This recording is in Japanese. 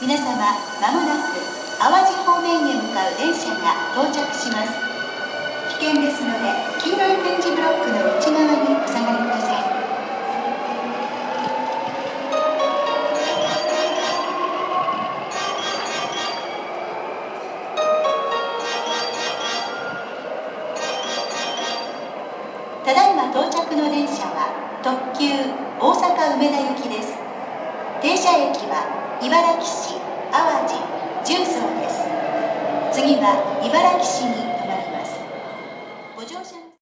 皆様まもなく淡路方面へ向かう電車が到着します。危険ですので黄色いただいま到着の電車は特急大阪梅田行きです。停車駅は茨城市淡路重曹です。次は茨城市に